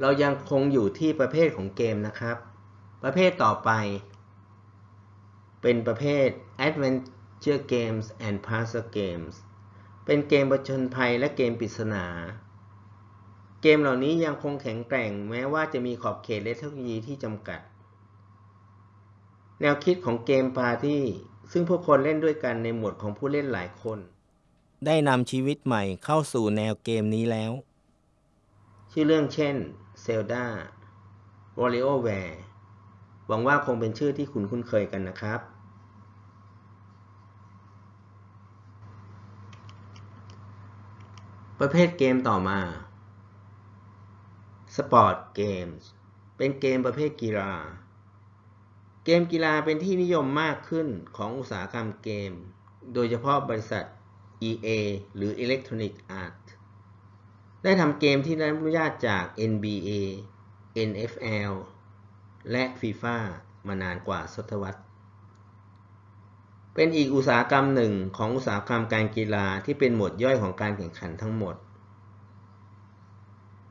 เรายังคงอยู่ที่ประเภทของเกมนะครับ ประเภทต่อไป เป็นประเภท Adventure Games and Puzzle Games เป็นเกมประชนภัยและเกมปริศนา เกมเหล่านี้ยังคงแข็งแกร่งแม้ว่าจะมีขอบเขตและเทคโนโลยีที่จำกัด แนวคิดของเกมปาร์ตี้ซึ่งผู้คนเล่นด้วยกันในหมวดของผู้เล่นหลายคน ได้นำชีวิตใหม่เข้าสู่แนวเกมนี้แล้ว ชื่อเรื่องเช่น Zelda WarioWare หวังว่าคงเป็นชื่อที่คุณคุ้นเคยกันนะครับ ประเภทเกมต่อมา Sport Games เป็นเกมประเภทกีฬา เกมกีฬาเป็นที่นิยมมากขึ้นของอุตสาหกรรมเกม โดยเฉพาะบริษัท EA หรือ Electronic Arts ได้ทำเกมที่ได้รับอนุญาตจาก NBA NFL และ FIFA มานานกว่าศตวรรษ เป็นอีกอุตสาหกรรมหนึ่งของอุตสาหกรรมการกีฬาที่เป็นหมวดย่อยของการแข่งขันทั้งหมด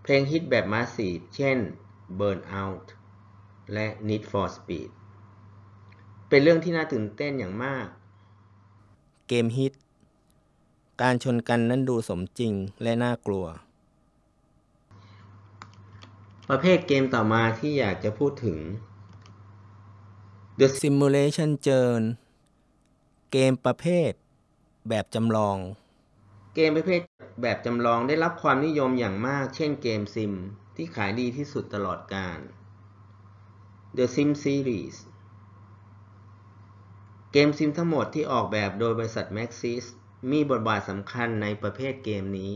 เพลงฮิตแบบมาสีเช่น Burnout และ Need for Speed เป็นเรื่องที่น่าตื่นเต้นอย่างมาก เกมฮิต การชนกันนั้นดูสมจริงและน่ากลัว ประเภทเกมต่อมาที่อยากจะพูดถึง The Simulation Journey เกมประเภทแบบจำลอง เกมประเภทแบบจำลองได้รับความนิยมอย่างมาก เช่นเกมซิม ที่ขายดีที่สุดตลอดกาล The Sim Series เกมซิมทั้งหมดที่ออกแบบโดยบริษัท Maxis มีบทบาทสำคัญในประเภทเกมนี้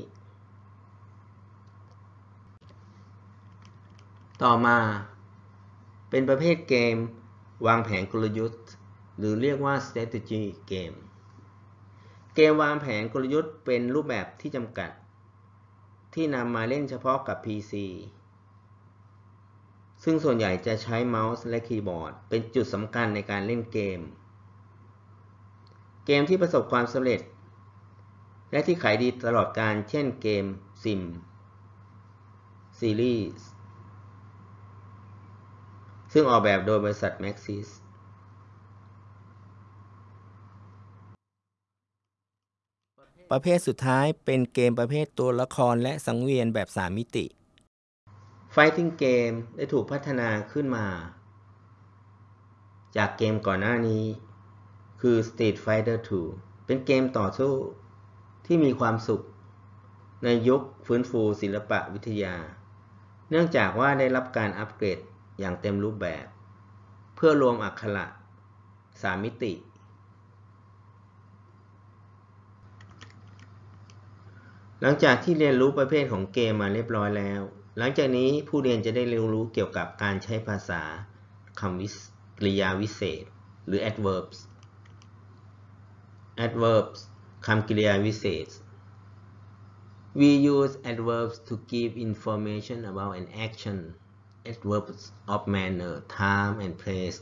ต่อมา เป็นประเภทเกม วางแผนกลยุทธ์ หรือเรียกว่า strategy game เกมวางแผนกลยุทธ์เป็นรูปแบบที่จำกัด ที่นำมาเล่นเฉพาะกับ PC ซึ่งส่วนใหญ่จะใช้เมาส์และคีย์บอร์ด เป็นจุดสำคัญในการเล่นเกม เกมที่ประสบความสำเร็จ และที่ขายดีตลอดการเช่นเกมซิมซีรีส์ ซึ่งออกแบบโดยบริษัท Maxis ประเภทสุดท้ายเป็นเกมประเภทตัวละครและสังเวียนแบบ 3 มิติ Fighting Game ได้ถูกพัฒนาขึ้นมา จากเกมก่อนหน้านี้ คือ Street Fighter 2 เป็นเกมต่อสู้ที่มีความสุข ในยุคฟื้นฟูศิลปะวิทยา เนื่องจากว่าได้รับการอัปเกรด อย่างเต็มรูปแบบ เพื่อรวมอักขระ3มิติ หลังจากที่เรียนรู้ประเภทของเกมมาเรียบร้อยแล้ว หลังจากนี้ผู้เรียนจะได้เรียนรู้เกี่ยวกับการใช้ภาษาคำวิกริยาวิเศษ หรือ adverbs adverbs คำกริยาวิเศษ We use adverbs to give information about an action adverbs of manner time and place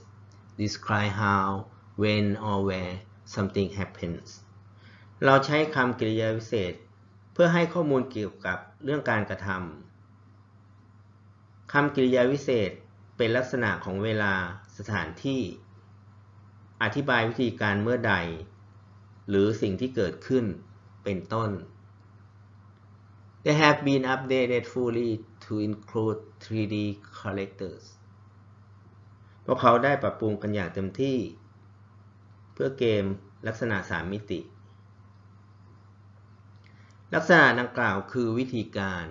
describe how when or where something happens เราใช้คำกริยาวิเศษ เพื่อให้ข้อมูลเกี่ยวกับเรื่องการกระทำ คำกริยาวิเศษเป็นลักษณะของเวลาสถานที่ อธิบายวิธีการเมื่อใด หรือสิ่งที่เกิดขึ้นเป็นต้น They have been updated fully to include 3D characters พวกเขาได้ปรับปรุงกันอย่างเต็มที่ เพื่อเกมลักษณะ 3 มิติ ลักษณะดังกล่าวคือวิธีการ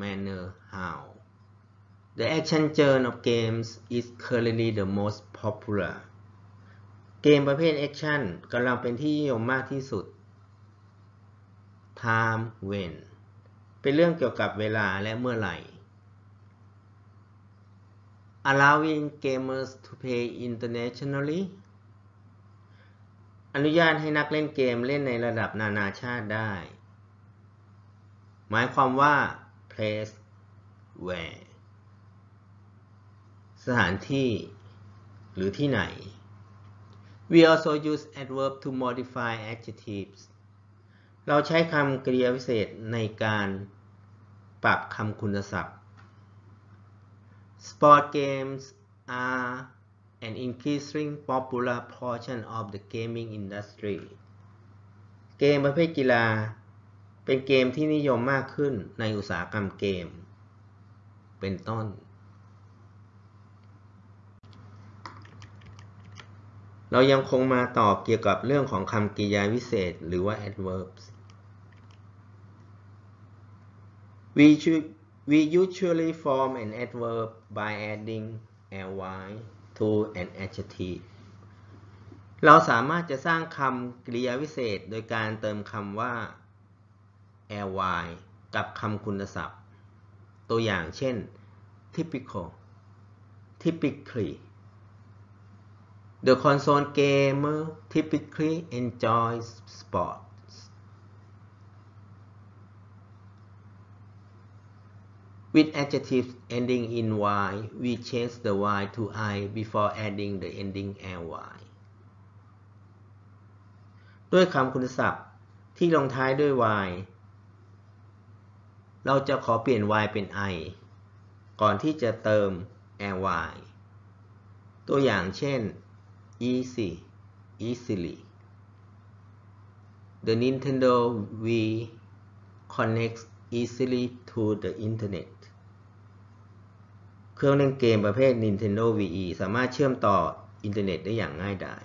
manner how The action genre of games is currently the most popular เกมประเภทแอคชั่นกำลังเป็นที่นิยมมากที่สุด Time when เป็นเรื่องเกี่ยวกับเวลาและเมื่อไหร่ Allowing gamers to play internationally อนุญาตให้นักเล่นเกมเล่นในระดับนานาชาติได้ หมายความว่า place where สถานที่ หรือที่ไหน We also use adverb to modify adjectives เราใช้คำกริยาวิเศษในการปรับคำคุณศัพท์ Sport games are an increasing popular portion of the gaming industry เกมประเภทกีฬา เป็นเกมที่นิยมมากขึ้นในอุตสาหกรรมเกม เป็นต้น เรายังคงมาตอบเกี่ยวกับเรื่องของคำกริยาวิเศษหรือว่า adverbs we should we usually form an adverb by adding ly to an adjective เราสามารถจะสร้างคำกริยาวิเศษโดยการเติมคำว่า ly กับคำคุณศัพท์ ตัวอย่างเช่น typical typically The console gamer typically enjoys sports. With adjectives ending in y, we change the y to i before adding the ending ly. ด้วยคำคุณศัพท์ที่ลงท้ายด้วย y เราจะขอเปลี่ยน y เป็น i ก่อนที่จะเติม ly ตัวอย่างเช่น easy easily the Nintendo Wii connects easily to the internet เครื่องเล่นเกมประเภท Nintendo Wii สามารถเชื่อมต่ออินเทอร์เน็ตได้อย่างง่ายดาย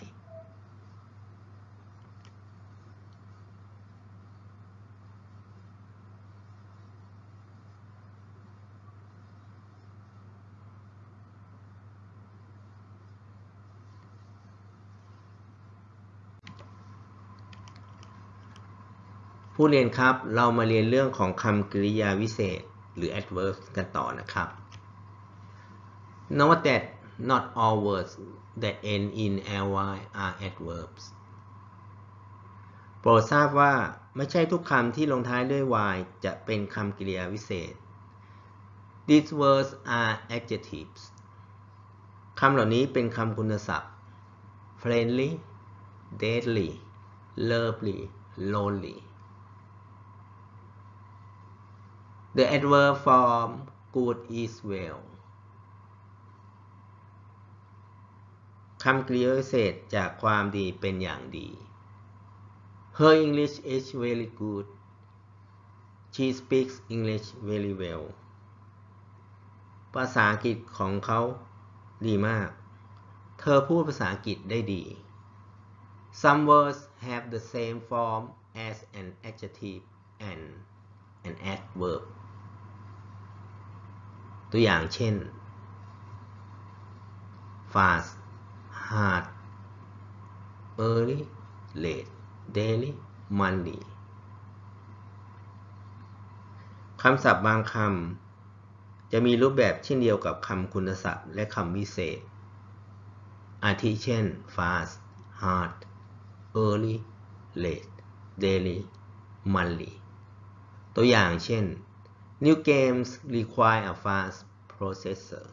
ผู้เรียนครับ เรามาเรียนเรื่องของคำกริยาวิเศษหรือ adverb กันต่อนะครับ Note that not all words that end in ly are adverbs โปรดทราบว่าไม่ใช่ทุกคำที่ลงท้ายด้วย y จะเป็นคำกริยาวิเศษ These words are adjectives คำเหล่านี้เป็นคำคุณศัพท์ friendly deadly lovely lonely The adverb form good is well คำกริยาเศษจากความดีเป็นอย่างดี Her English is very good She speaks English very well ภาษาอังกฤษของเขาดีมาก เธอพูดภาษาอังกฤษได้ดี Some words have the same form as an adjective and an adverb ตัวอย่างเช่น fast hard early late daily monday คำศัพท์บางคำจะมีรูปแบบเช่นเดียวกับคำคุณศัพท์และคำวิเศษ อาทิเช่น fast hard early late daily monthly ตัวอย่างเช่น New games require a fast processor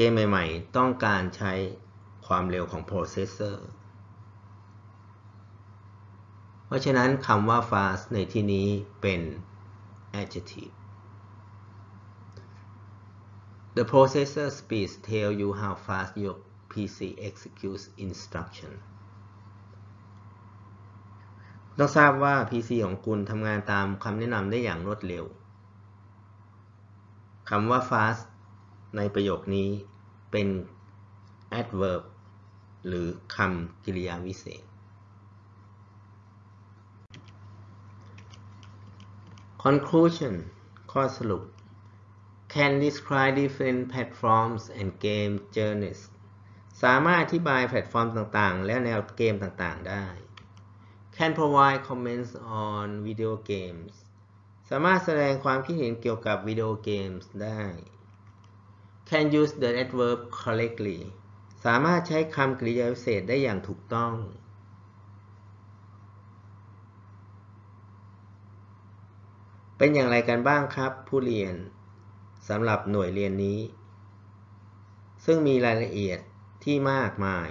เกมใหม่ ๆ ต้องการใช้ความเร็วของ processor เพราะฉะนั้นคำว่า fast ในที่นี้เป็น adjective The processor speeds tell you how fast your PC executes instruction ต้องทราบว่า PC ของคุณทำงานตามคำแนะนำได้อย่างรวดเร็วคำว่า fast ในประโยคนี้เป็น adverb หรือคำกริยาวิเศษ conclusion ข้อสรุป can describe different platforms and game journeys สามารถอธิบายแพลตฟอร์มต่างๆ และแนวเกมต่างๆ ได้ can provide comments on video games สามารถแสดงความคิดเห็นเกี่ยวกับวิดีโอเกมส์ได้ can use the adverb correctly สามารถใช้คำกริยาวิเศษได้อย่างถูกต้อง เป็นอย่างไรกันบ้างครับ ผู้เรียนสำหรับหน่วยเรียนนี้ ซึ่งมีรายละเอียดที่มากมาย